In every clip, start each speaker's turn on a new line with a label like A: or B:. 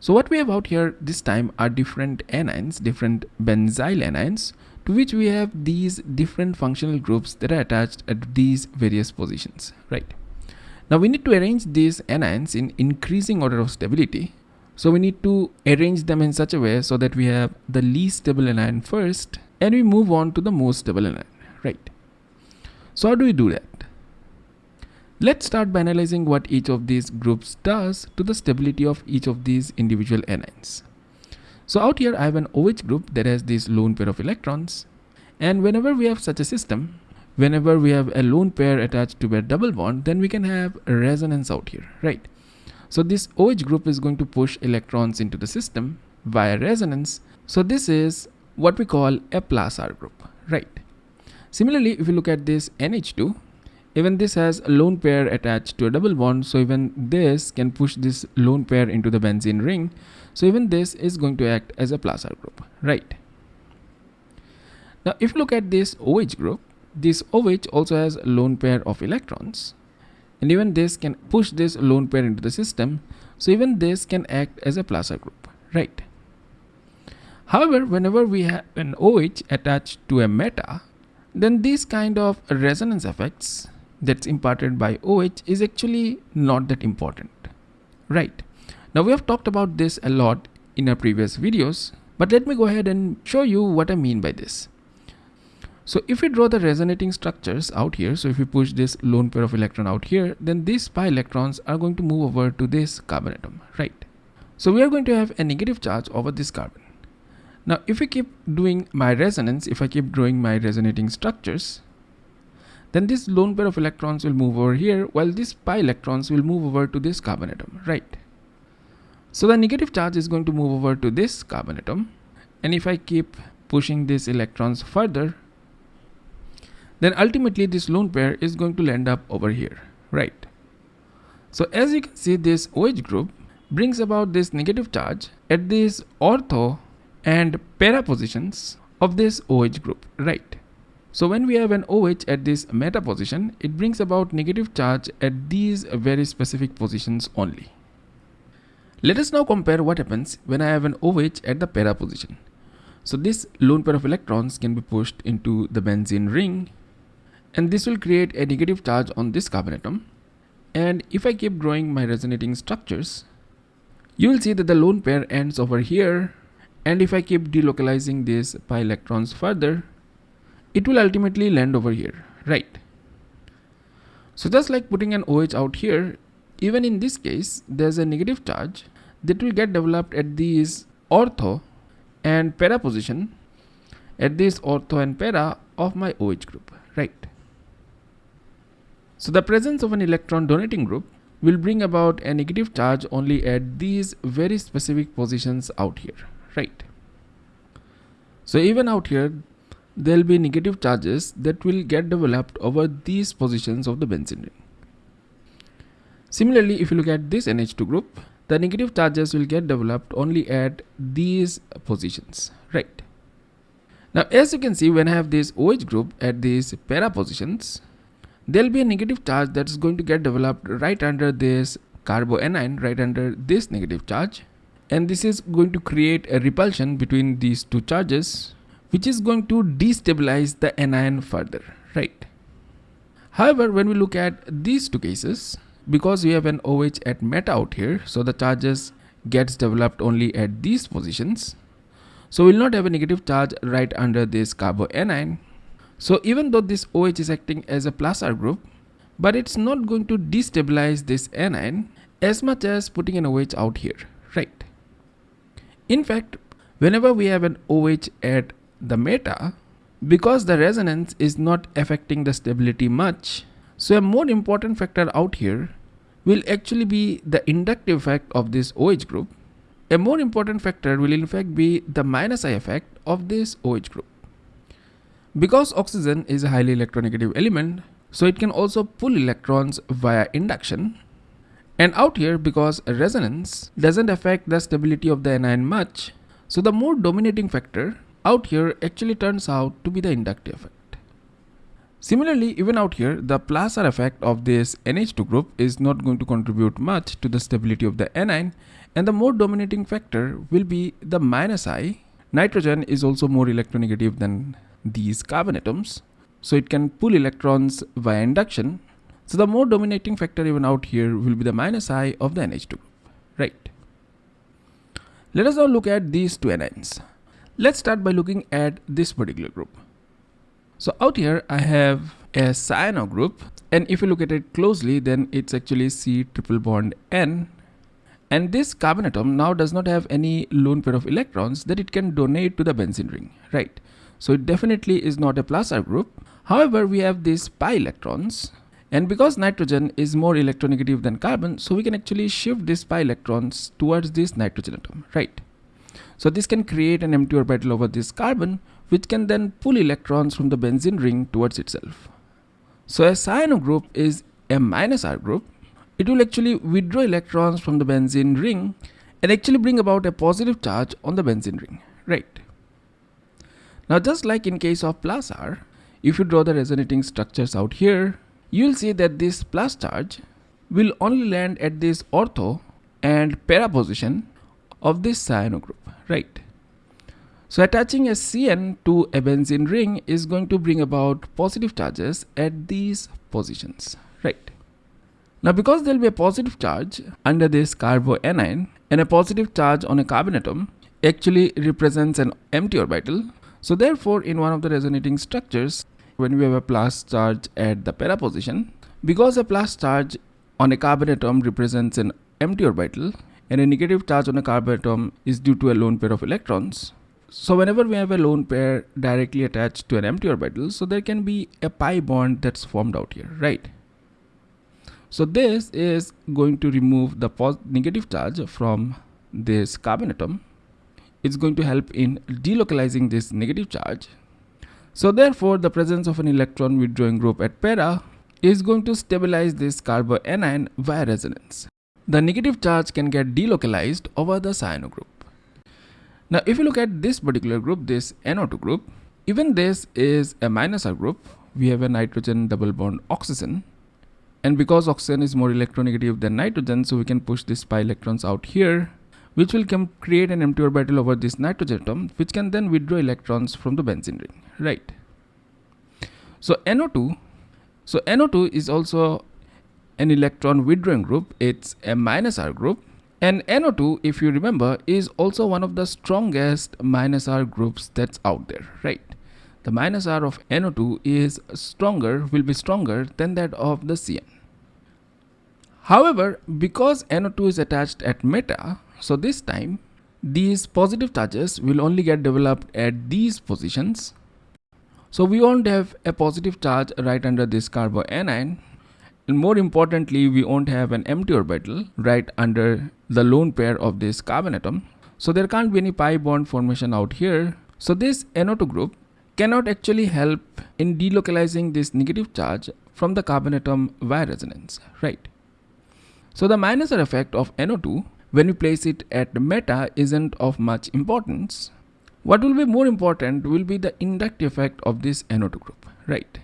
A: So what we have out here this time are different anions, different benzyl anions to which we have these different functional groups that are attached at these various positions, right? Now we need to arrange these anions in increasing order of stability. So we need to arrange them in such a way so that we have the least stable anion first and we move on to the most stable anion, right? So how do we do that? Let's start by analyzing what each of these groups does to the stability of each of these individual anions. So out here I have an OH group that has this lone pair of electrons and whenever we have such a system, whenever we have a lone pair attached to a double bond, then we can have a resonance out here, right? So this OH group is going to push electrons into the system via resonance. So this is what we call a plus R group, right? Similarly, if you look at this NH2, even this has a lone pair attached to a double bond so even this can push this lone pair into the benzene ring. So even this is going to act as a plus R group right? Now if you look at this OH group this OH also has a lone pair of electrons and even this can push this lone pair into the system so even this can act as a plus R group right? However whenever we have an OH attached to a meta then these kind of resonance effects that's imparted by OH is actually not that important, right? Now we have talked about this a lot in our previous videos, but let me go ahead and show you what I mean by this. So if we draw the resonating structures out here, so if we push this lone pair of electron out here, then these pi electrons are going to move over to this carbon atom, right? So we are going to have a negative charge over this carbon. Now if we keep doing my resonance, if I keep drawing my resonating structures, then this lone pair of electrons will move over here while these pi electrons will move over to this carbon atom, right? So the negative charge is going to move over to this carbon atom and if I keep pushing these electrons further then ultimately this lone pair is going to land up over here, right? So as you can see this OH group brings about this negative charge at these ortho and para positions of this OH group, right? So when we have an OH at this meta position, it brings about negative charge at these very specific positions only. Let us now compare what happens when I have an OH at the para position. So this lone pair of electrons can be pushed into the benzene ring and this will create a negative charge on this carbon atom. And if I keep drawing my resonating structures, you will see that the lone pair ends over here and if I keep delocalizing these pi electrons further, it will ultimately land over here, right? So just like putting an OH out here, even in this case, there's a negative charge that will get developed at these ortho and para position at this ortho and para of my OH group, right? So the presence of an electron donating group will bring about a negative charge only at these very specific positions out here, right? So even out here, there'll be negative charges that will get developed over these positions of the benzene ring. Similarly, if you look at this NH2 group, the negative charges will get developed only at these positions, right? Now, as you can see, when I have this OH group at these para positions, there'll be a negative charge that is going to get developed right under this carboanion, right under this negative charge. And this is going to create a repulsion between these two charges which is going to destabilize the anion further, right? However, when we look at these two cases, because we have an OH at meta out here, so the charges gets developed only at these positions. So we'll not have a negative charge right under this carboanion. So even though this OH is acting as a plus R group, but it's not going to destabilize this anion as much as putting an OH out here, right? In fact, whenever we have an OH at the meta because the resonance is not affecting the stability much. So a more important factor out here will actually be the inductive effect of this OH group. A more important factor will in fact be the minus I effect of this OH group. Because oxygen is a highly electronegative element, so it can also pull electrons via induction. And out here, because resonance doesn't affect the stability of the anion much, so the more dominating factor out here actually turns out to be the inductive effect. Similarly, even out here, the plus R effect of this NH2 group is not going to contribute much to the stability of the anion and the more dominating factor will be the minus I. Nitrogen is also more electronegative than these carbon atoms, so it can pull electrons via induction. So the more dominating factor even out here will be the minus I of the NH2 group, right? Let us now look at these two anions. Let's start by looking at this particular group. So out here I have a cyano group and if you look at it closely then it's actually C triple bond N and this carbon atom now does not have any lone pair of electrons that it can donate to the benzene ring, right? So it definitely is not a plus R group. However, we have these pi electrons and because nitrogen is more electronegative than carbon, so we can actually shift these pi electrons towards this nitrogen atom, right? So this can create an empty orbital over this carbon which can then pull electrons from the benzene ring towards itself. So a cyano group is a minus R group. It will actually withdraw electrons from the benzene ring and actually bring about a positive charge on the benzene ring, right? Now just like in case of plus R, if you draw the resonating structures out here, you'll see that this plus charge will only land at this ortho and para position of this cyano group, right? So attaching a CN to a benzene ring is going to bring about positive charges at these positions, right? Now because there will be a positive charge under this carboanion and a positive charge on a carbon atom actually represents an empty orbital. So therefore in one of the resonating structures when we have a plus charge at the para position, because a plus charge on a carbon atom represents an empty orbital and a negative charge on a carbon atom is due to a lone pair of electrons, so whenever we have a lone pair directly attached to an empty orbital, so there can be a pi bond that's formed out here, right? So this is going to remove the negative charge from this carbon atom. It's going to help in delocalizing this negative charge. So therefore, the presence of an electron withdrawing group at para is going to stabilize this carboanion via resonance. The negative charge can get delocalized over the cyano group. Now, if you look at this particular group, this NO2 group, even this is a minus R group. We have a nitrogen double bond oxygen. And because oxygen is more electronegative than nitrogen, so we can push these pi electrons out here, which will come create an empty orbital over this nitrogen atom, which can then withdraw electrons from the benzene ring, right? So NO2, so NO2 is also an electron withdrawing group. It's a minus R group and NO2, if you remember, is also one of the strongest minus R groups that's out there, right? The minus R of NO2 is stronger, will be stronger than that of the CN. However, because NO2 is attached at meta, so this time these positive charges will only get developed at these positions. So we won't have a positive charge right under this carboanion and more importantly, we won't have an empty orbital right under the lone pair of this carbon atom. So there can't be any pi bond formation out here. So this NO2 group cannot actually help in delocalizing this negative charge from the carbon atom via resonance, right? So the minus effect of NO2 when we place it at meta isn't of much importance. What will be more important will be the inductive effect of this NO2 group, right?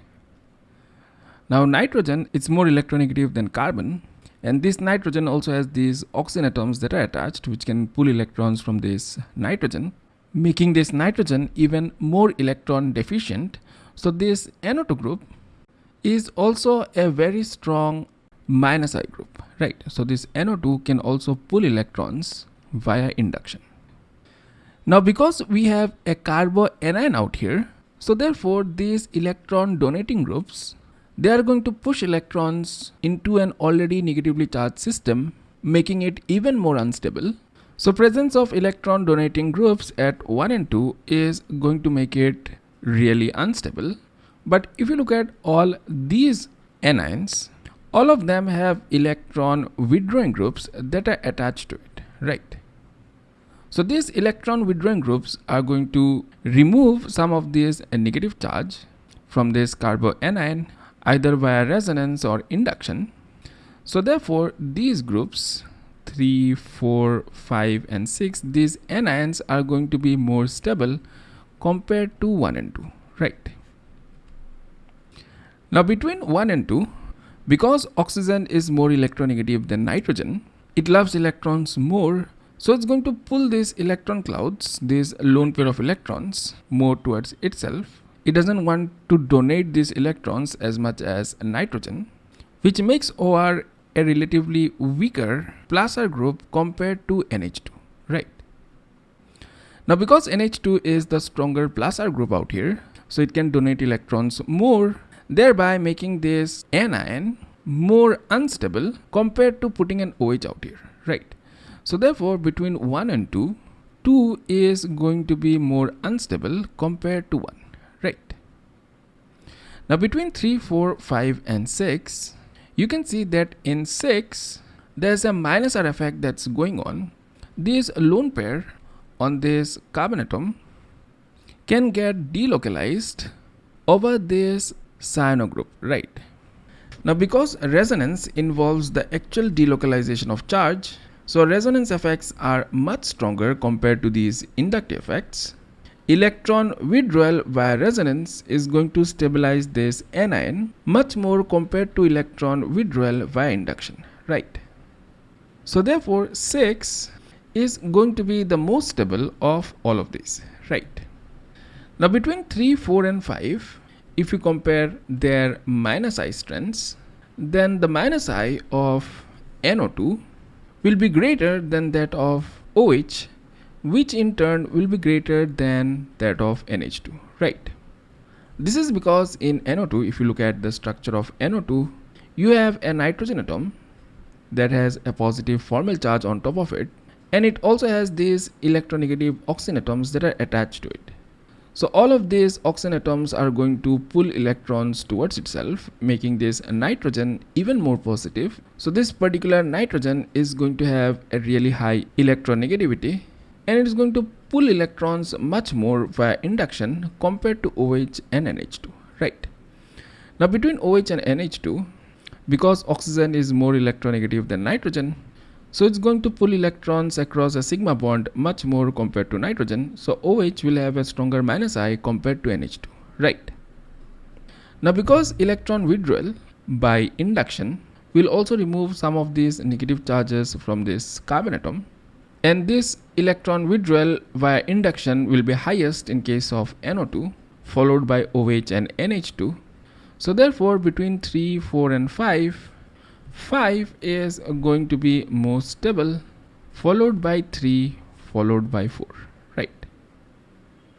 A: Now nitrogen is more electronegative than carbon and this nitrogen also has these oxygen atoms that are attached which can pull electrons from this nitrogen making this nitrogen even more electron deficient. So this NO2 group is also a very strong minus I group, right? So this NO2 can also pull electrons via induction. Now because we have a carboanion out here, so therefore these electron donating groups they are going to push electrons into an already negatively charged system, making it even more unstable. So presence of electron donating groups at 1 and 2 is going to make it really unstable. But if you look at all these anions, all of them have electron withdrawing groups that are attached to it, right? So these electron withdrawing groups are going to remove some of this negative charge from this carboanion either via resonance or induction. So therefore these groups 3, 4, 5 and 6 these anions are going to be more stable compared to 1 and 2 right. Now between 1 and 2, because oxygen is more electronegative than nitrogen, it loves electrons more so it's going to pull these electron clouds, this lone pair of electrons more towards itself. It doesn't want to donate these electrons as much as nitrogen, which makes OR a relatively weaker plus R group compared to NH2, right? Now because NH2 is the stronger plus R group out here, so it can donate electrons more, thereby making this anion more unstable compared to putting an OH out here, right? So therefore between 1 and 2, 2 is going to be more unstable compared to 1, right? Now between 3, 4, 5 and 6, you can see that in 6, there's a minus R effect that's going on. This lone pair on this carbon atom can get delocalized over this cyano group, right? Now because resonance involves the actual delocalization of charge, so resonance effects are much stronger compared to these inductive effects. Electron withdrawal via resonance is going to stabilize this anion much more compared to electron withdrawal via induction, right? So therefore 6 is going to be the most stable of all of these, right? Now between 3, 4 and 5, if you compare their minus I strengths, then the minus I of NO2 will be greater than that of OH which in turn will be greater than that of NH2 right this is because in NO2 if you look at the structure of NO2 you have a nitrogen atom that has a positive formal charge on top of it and it also has these electronegative oxygen atoms that are attached to it so all of these oxygen atoms are going to pull electrons towards itself, making this nitrogen even more positive. So this particular nitrogen is going to have a really high electronegativity and it is going to pull electrons much more via induction compared to OH and NH2, right? Now between OH and NH2, because oxygen is more electronegative than nitrogen, so it's going to pull electrons across a sigma bond much more compared to nitrogen. So OH will have a stronger minus I compared to NH2, right? Now because electron withdrawal by induction will also remove some of these negative charges from this carbon atom and this electron withdrawal via induction will be highest in case of NO2 followed by OH and NH2. So therefore between 3, 4 and 5 5 is going to be most stable followed by 3 followed by 4